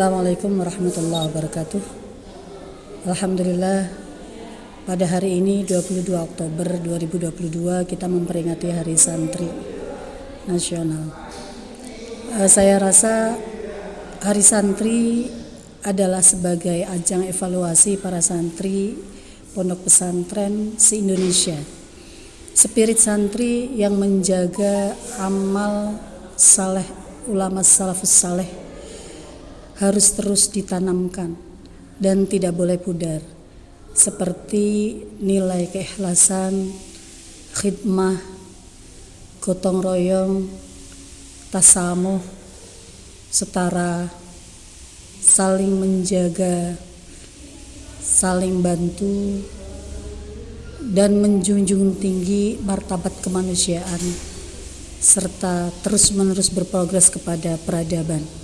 Assalamualaikum warahmatullahi wabarakatuh. Alhamdulillah pada hari ini 22 Oktober 2022 kita memperingati Hari Santri Nasional. Uh, saya rasa Hari Santri adalah sebagai ajang evaluasi para santri pondok pesantren se-Indonesia. Spirit santri yang menjaga amal saleh ulama salafus saleh harus terus ditanamkan dan tidak boleh pudar seperti nilai keikhlasan, khidmah, gotong royong, tasamuh, setara, saling menjaga, saling bantu, dan menjunjung tinggi martabat kemanusiaan serta terus-menerus berprogres kepada peradaban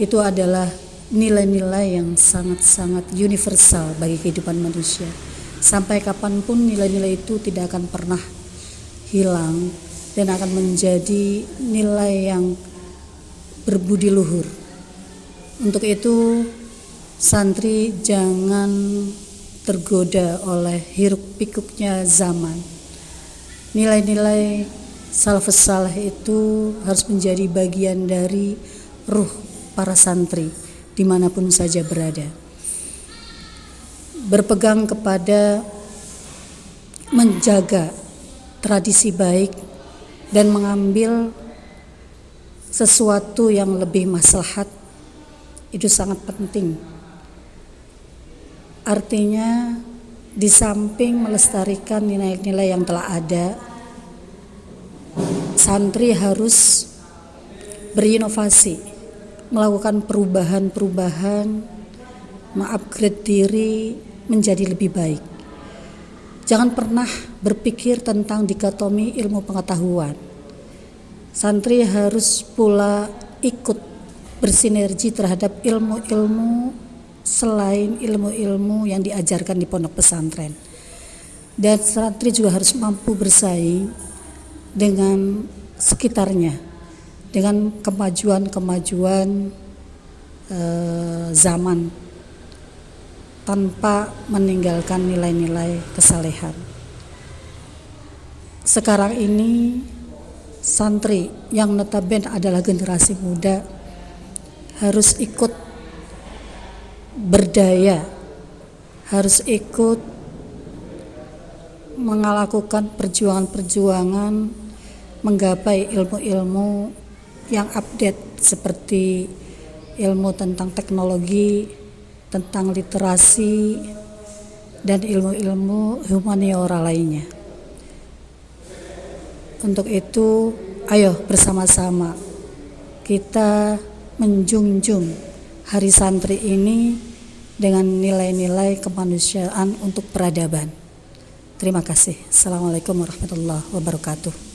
itu adalah nilai-nilai yang sangat-sangat universal bagi kehidupan manusia. Sampai kapan pun nilai-nilai itu tidak akan pernah hilang dan akan menjadi nilai yang berbudi luhur. Untuk itu santri jangan tergoda oleh hiruk pikuknya zaman. Nilai-nilai salafus saleh itu harus menjadi bagian dari ruh para santri di mana pun saja berada. Berpegang kepada menjaga tradisi baik dan mengambil sesuatu yang lebih maslahat itu sangat penting. Artinya di samping melestarikan nilai-nilai yang telah ada, santri harus berinovasi melakukan perubahan-perubahan, mengupgrade diri menjadi lebih baik. Jangan pernah berpikir tentang dikotomi ilmu pengetahuan. Santri harus pula ikut bersinergi terhadap ilmu-ilmu selain ilmu-ilmu yang diajarkan di pondok pesantren. Dan santri juga harus mampu bersaing dengan sekitarnya dengan kemajuan-kemajuan eh, zaman tanpa meninggalkan nilai-nilai kesalehan. Sekarang ini santri yang notabene adalah generasi muda harus ikut berdaya, harus ikut melakukan perjuangan-perjuangan menggapai ilmu-ilmu yang update seperti ilmu tentang teknologi, tentang literasi, dan ilmu-ilmu humaniora lainnya. Untuk itu, ayo bersama-sama kita menjunjung Hari Santri ini dengan nilai-nilai kemanusiaan untuk peradaban. Terima kasih. Assalamualaikum warahmatullahi wabarakatuh.